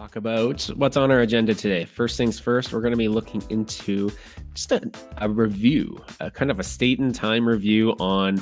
talk about what's on our agenda today. First things first, we're going to be looking into just a, a review, a kind of a state and time review on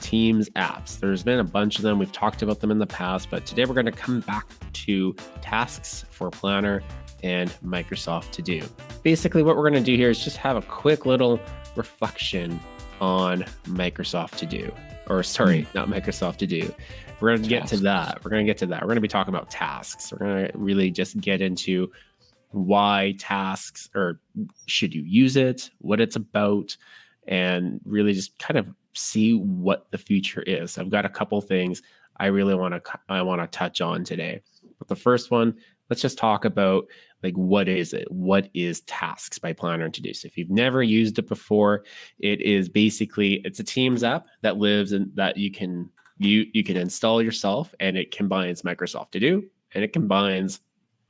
Teams apps. There's been a bunch of them. We've talked about them in the past, but today we're going to come back to tasks for Planner and Microsoft To Do. Basically, what we're going to do here is just have a quick little reflection on Microsoft To Do, or sorry, not Microsoft To Do. We're going to get to that. We're going to get to that. We're going to be talking about tasks. We're going to really just get into why tasks or should you use it, what it's about, and really just kind of see what the future is. I've got a couple things I really want to I want to touch on today. But the first one, let's just talk about like what is it? What is Tasks by Planner to do? So if you've never used it before, it is basically it's a Teams app that lives and that you can you you can install yourself and it combines Microsoft To Do and it combines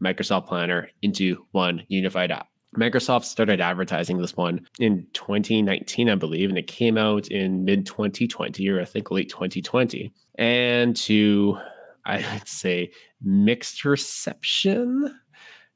Microsoft Planner into one unified app. Microsoft started advertising this one in 2019, I believe, and it came out in mid 2020 or I think late 2020. And to, I'd say, mixed reception.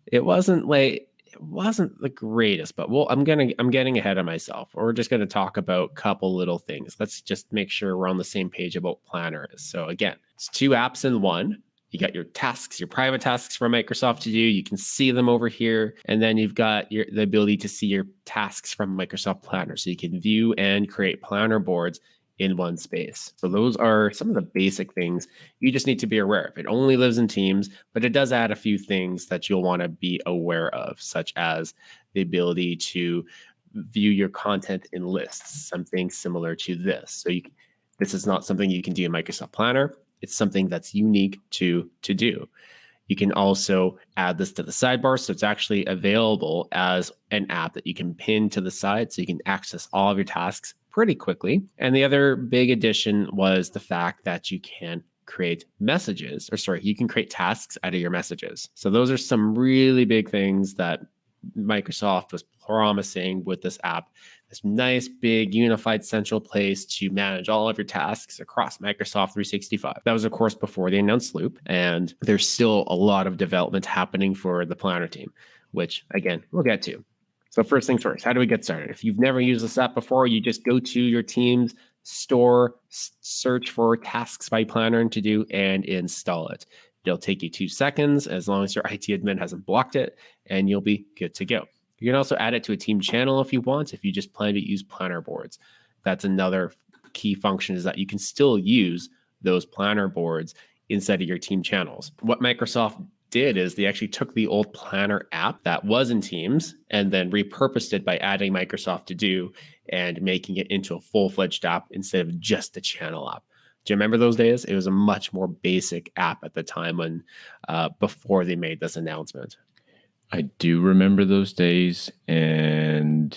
It wasn't like it wasn't the greatest, but well, I'm gonna I'm getting ahead of myself. We're just gonna talk about a couple little things. Let's just make sure we're on the same page about Planner. So again, it's two apps in one. You got your tasks, your private tasks from Microsoft to do. You can see them over here. And then you've got your the ability to see your tasks from Microsoft Planner. So you can view and create planner boards in one space. So those are some of the basic things you just need to be aware of. It only lives in Teams, but it does add a few things that you'll want to be aware of, such as the ability to view your content in lists, something similar to this. So you, this is not something you can do in Microsoft Planner. It's something that's unique to to do. You can also add this to the sidebar. So it's actually available as an app that you can pin to the side so you can access all of your tasks pretty quickly. And the other big addition was the fact that you can create messages, or sorry, you can create tasks out of your messages. So those are some really big things that Microsoft was promising with this app this nice, big, unified central place to manage all of your tasks across Microsoft 365. That was, of course, before they announced Loop. And there's still a lot of development happening for the Planner team, which, again, we'll get to. So, first things first, how do we get started? If you've never used this app before, you just go to your team's store, search for tasks by Planner and to do, and install it. It'll take you two seconds as long as your IT admin hasn't blocked it, and you'll be good to go. You can also add it to a team channel if you want, if you just plan to use planner boards. That's another key function is that you can still use those planner boards inside of your team channels. What Microsoft did is they actually took the old planner app that was in Teams and then repurposed it by adding Microsoft To Do and making it into a full fledged app instead of just a channel app. Do you remember those days? It was a much more basic app at the time when uh, before they made this announcement. I do remember those days and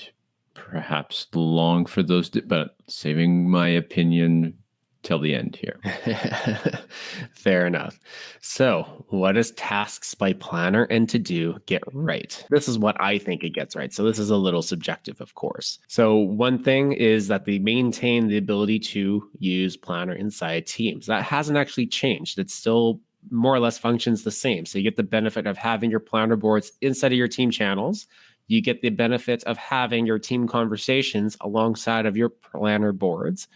perhaps long for those, but saving my opinion till the end here. Fair enough. So, what does tasks by planner and to do get right? This is what I think it gets right. So, this is a little subjective, of course. So, one thing is that they maintain the ability to use planner inside teams. That hasn't actually changed. It's still more or less functions the same. So you get the benefit of having your planner boards inside of your team channels. You get the benefit of having your team conversations alongside of your planner boards.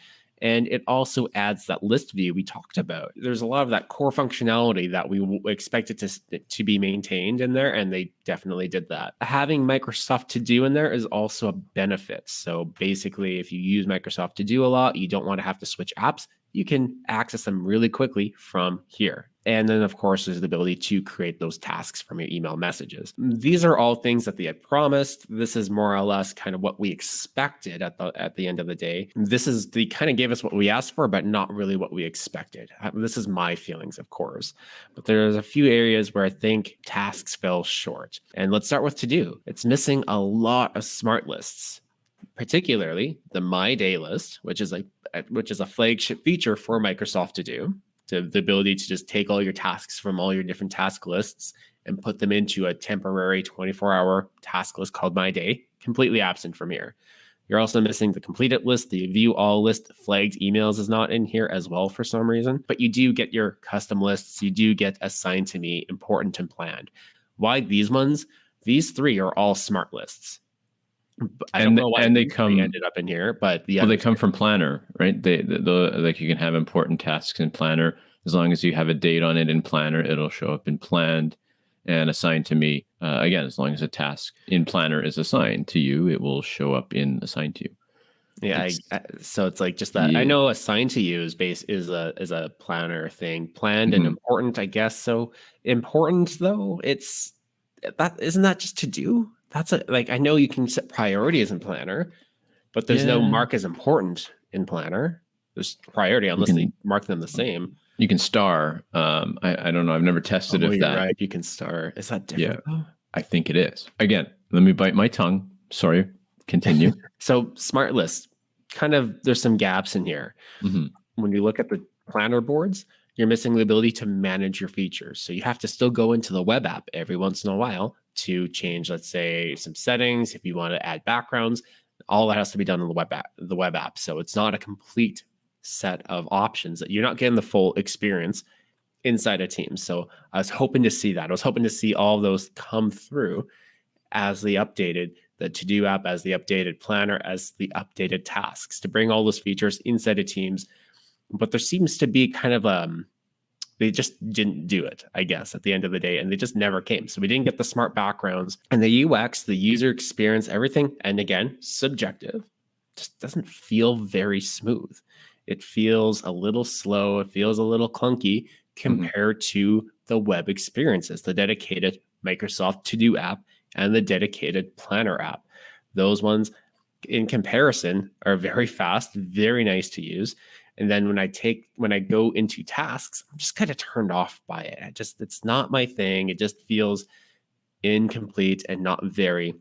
And it also adds that list view we talked about. There's a lot of that core functionality that we expected to, to be maintained in there, and they definitely did that. Having Microsoft To Do in there is also a benefit. So basically, if you use Microsoft To Do a lot, you don't want to have to switch apps, you can access them really quickly from here. And then, of course, there's the ability to create those tasks from your email messages. These are all things that they had promised. This is more or less kind of what we expected at the at the end of the day. This is they kind of gave us what we asked for, but not really what we expected. Uh, this is my feelings, of course. But there's a few areas where I think tasks fell short. And let's start with to do. It's missing a lot of smart lists particularly the My Day list, which is a which is a flagship feature for Microsoft to do. To the ability to just take all your tasks from all your different task lists and put them into a temporary 24-hour task list called My Day, completely absent from here. You're also missing the completed list, the view all list, flagged emails is not in here as well for some reason, but you do get your custom lists. You do get assigned to me, important and planned. Why these ones? These three are all smart lists. I and, and they come ended up in here, but the well, they come from Planner, right? They the, the like you can have important tasks in Planner as long as you have a date on it in Planner, it'll show up in Planned and assigned to me. Uh, again, as long as a task in Planner is assigned to you, it will show up in assigned to you. Yeah, I, I, so it's like just that. Yeah. I know assigned to you is base is a is a planner thing, planned mm-hmm. and important, I guess. So important though, it's that isn't that just to do. That's a like I know you can set priorities in planner, but there's yeah. no mark as important in planner. There's priority unless can, they mark them the same. You can star. Um, I, I don't know. I've never tested oh, if that. Right. You can star. Is that different? Yeah, I think it is. Again, let me bite my tongue. Sorry. Continue. so smart list, kind of. There's some gaps in here. Mm-hmm. When you look at the planner boards, you're missing the ability to manage your features. So you have to still go into the web app every once in a while to change, let's say, some settings. If you want to add backgrounds, all that has to be done in the web app. The web app. So it's not a complete set of options that you're not getting the full experience inside a team. So I was hoping to see that. I was hoping to see all those come through as the updated the to-do app, as the updated planner, as the updated tasks to bring all those features inside of teams. But there seems to be kind of um they just didn't do it, I guess, at the end of the day, and they just never came. So we didn't get the smart backgrounds and the UX, the user experience, everything. And again, subjective, just doesn't feel very smooth. It feels a little slow. It feels a little clunky mm-hmm. compared mm-hmm. to the web experiences, the dedicated Microsoft To Do app and the dedicated Planner app. Those ones, in comparison, are very fast, very nice to use. And then when I take when I go into tasks, I'm just kind of turned off by it. I just it's not my thing. It just feels incomplete and not very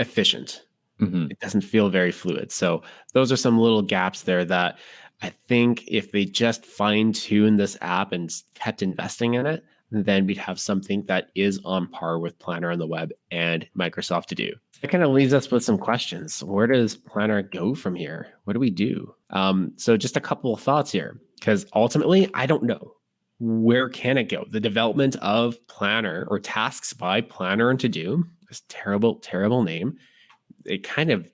efficient. Mm-hmm. It doesn't feel very fluid. So those are some little gaps there that I think if they just fine tune this app and kept investing in it, then we'd have something that is on par with Planner on the web and Microsoft to do. It kind of leaves us with some questions. Where does Planner go from here? What do we do? Um, so just a couple of thoughts here, because ultimately, I don't know. Where can it go? The development of Planner or tasks by Planner and to do, this terrible, terrible name, it kind of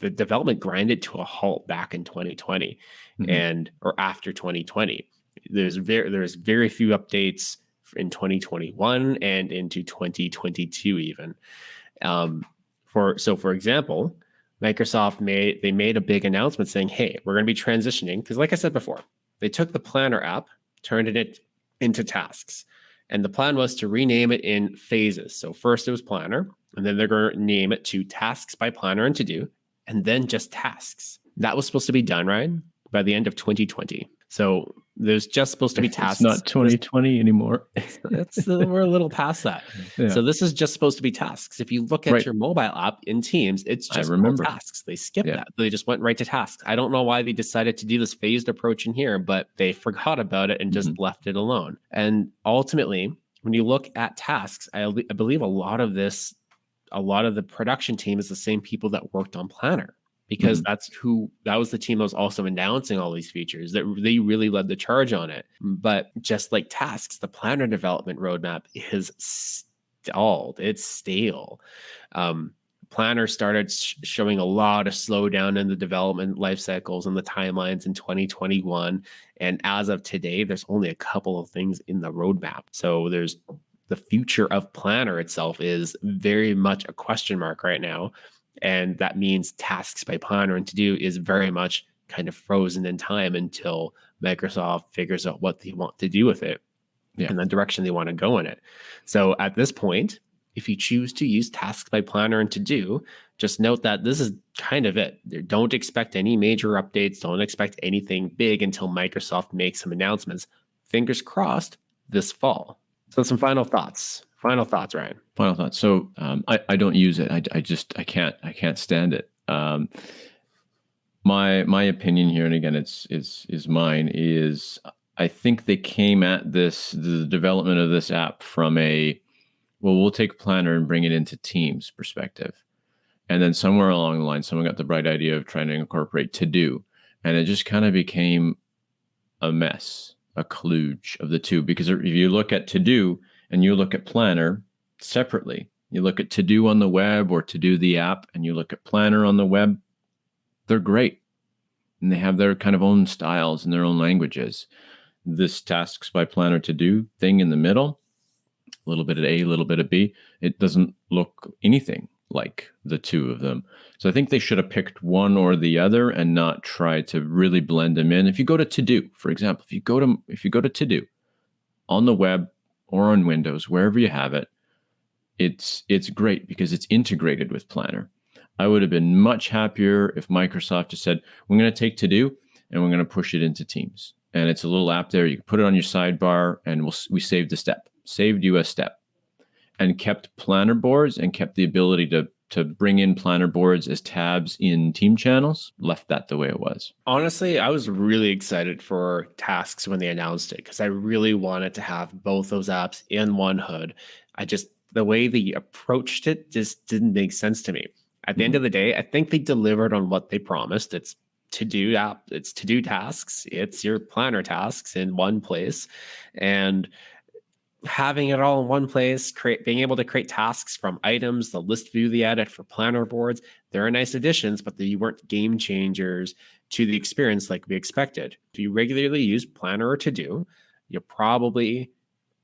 the development grinded to a halt back in 2020 mm-hmm. and or after 2020 there's very there's very few updates in 2021 and into 2022 even. Um, for so for example microsoft made they made a big announcement saying hey we're going to be transitioning because like i said before they took the planner app turned it into tasks and the plan was to rename it in phases. So first it was planner and then they're going to name it to tasks by planner and to do and then just tasks. That was supposed to be done, right? By the end of 2020. So there's just supposed to be tasks. It's not 2020 anymore. That's uh, we're a little past that. Yeah. So this is just supposed to be tasks. If you look at right. your mobile app in Teams, it's just I remember. tasks. They skipped yeah. that. They just went right to tasks. I don't know why they decided to do this phased approach in here, but they forgot about it and just mm-hmm. left it alone. And ultimately, when you look at tasks, I, I believe a lot of this a lot of the production team is the same people that worked on Planner because mm-hmm. that's who that was the team that was also announcing all these features that they really led the charge on it. But just like tasks, the Planner development roadmap is stalled. It's stale. Um, Planner started sh- showing a lot of slowdown in the development life cycles and the timelines in 2021. And as of today, there's only a couple of things in the roadmap. So there's the future of Planner itself is very much a question mark right now. And that means tasks by Planner and to do is very much kind of frozen in time until Microsoft figures out what they want to do with it yeah. and the direction they want to go in it. So at this point, if you choose to use tasks by planner and to do, just note that this is kind of it. Don't expect any major updates. Don't expect anything big until Microsoft makes some announcements. Fingers crossed this fall. So some final thoughts. Final thoughts, Ryan. Final thoughts. So um, I I don't use it. I, I just I can't I can't stand it. Um, my my opinion here, and again, it's is is mine. Is I think they came at this the development of this app from a well, we'll take Planner and bring it into Teams perspective, and then somewhere along the line, someone got the bright idea of trying to incorporate To Do, and it just kind of became a mess a kludge of the two because if you look at to do and you look at planner separately. You look at To Do on the web or To Do the app, and you look at Planner on the web. They're great, and they have their kind of own styles and their own languages. This tasks by Planner To Do thing in the middle, a little bit of A, a little bit of B. It doesn't look anything like the two of them. So I think they should have picked one or the other and not try to really blend them in. If you go to To Do, for example, if you go to if you go to To Do on the web or on Windows, wherever you have it, it's it's great because it's integrated with Planner. I would have been much happier if Microsoft just said, "We're going to take To Do and we're going to push it into Teams." And it's a little app there. You can put it on your sidebar, and we'll, we saved a step, saved you a step and kept planner boards and kept the ability to to bring in planner boards as tabs in team channels left that the way it was. Honestly i was really excited for tasks when they announced it because i really wanted to have both those apps in one hood. I just the way they approached it just didn't make sense to me. At the mm-hmm. end of the day i think they delivered on what they promised. It's to do app it's to do tasks it's your planner tasks in one place. And having it all in one place, create being able to create tasks from items, the list view, the edit for planner boards, there are nice additions, but they weren't game changers to the experience like we expected. If you regularly use planner or to do, you'll probably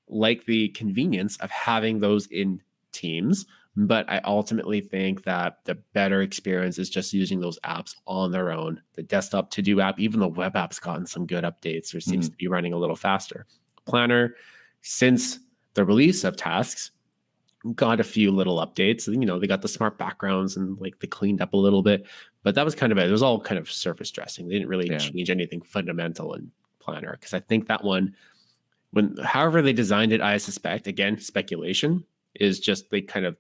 like the convenience of having those in teams. But I ultimately think that the better experience is just using those apps on their own. The desktop to do app, even the web app's gotten some good updates or seems mm. to be running a little faster. Planner, since the release of tasks got a few little updates. You know they got the smart backgrounds and like they cleaned up a little bit but that was kind of it, it was all kind of surface dressing. They didn't really yeah. change anything fundamental in planner because i think that one when however they designed it i suspect again speculation is just they kind of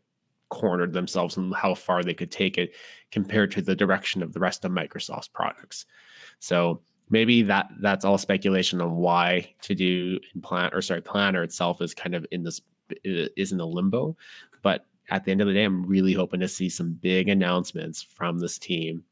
cornered themselves and how far they could take it compared to the direction of the rest of microsoft's products. So maybe that that's all speculation on why to do in plan or sorry planner itself is kind of in this is in a limbo. But at the end of the day i'm really hoping to see some big announcements from this team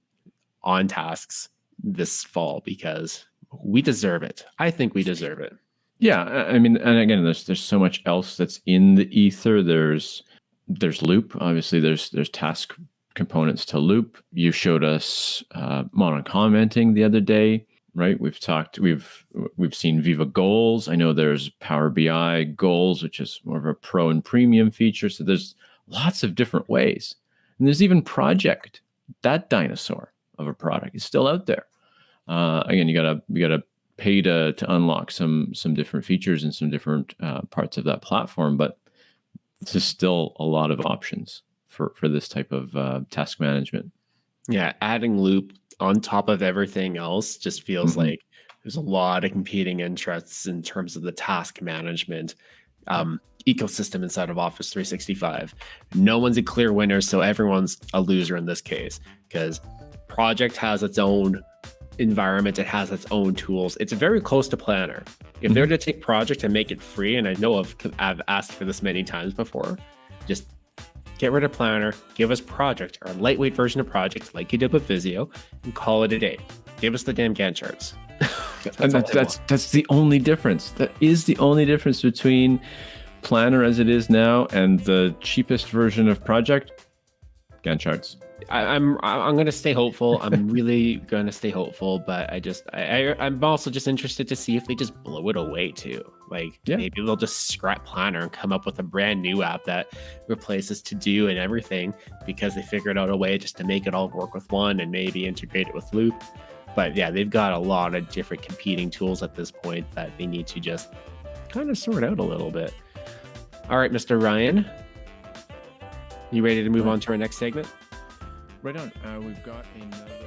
on tasks this fall because we deserve it. I think we deserve it. Yeah i mean and again there's there's so much else that's in the ether. There's there's loop obviously there's there's task components to loop. You showed us uh, mono commenting the other day right? We've talked, we've we've seen Viva Goals. I know there's Power BI Goals, which is more of a pro and premium feature. So there's lots of different ways, and there's even Project. That dinosaur of a product is still out there. Uh, again, you gotta you gotta pay to to unlock some some different features and some different uh, parts of that platform, but there's still a lot of options for for this type of uh, task management. Yeah, adding Loop on top of everything else just feels mm-hmm. like there's a lot of competing interests in terms of the task management um, ecosystem inside of Office 365. No one's a clear winner, so everyone's a loser in this case because Project has its own environment, it has its own tools. It's very close to Planner. If mm-hmm. they're to take Project and make it free, and I know I've, I've asked for this many times before, just Get rid of Planner, give us Project or a lightweight version of Project like you did with Visio, and call it a day. Give us the damn Gantt charts. that's and that's that's, that's the only difference. That is the only difference between Planner as it is now and the cheapest version of Project. Gantt charts. I, am I'm, I'm gonna stay hopeful. I'm really gonna stay hopeful, but I just I, I am also just interested to see if they just blow it away too. Like yeah. maybe they'll just scrap Planner and come up with a brand new app that replaces To Do and everything because they figured out a way just to make it all work with one and maybe integrate it with Loop. But yeah, they've got a lot of different competing tools at this point that they need to just kind of sort out a little bit. All right, Mr. Ryan, you ready to move on to our next segment? Right on. Uh, we've got another.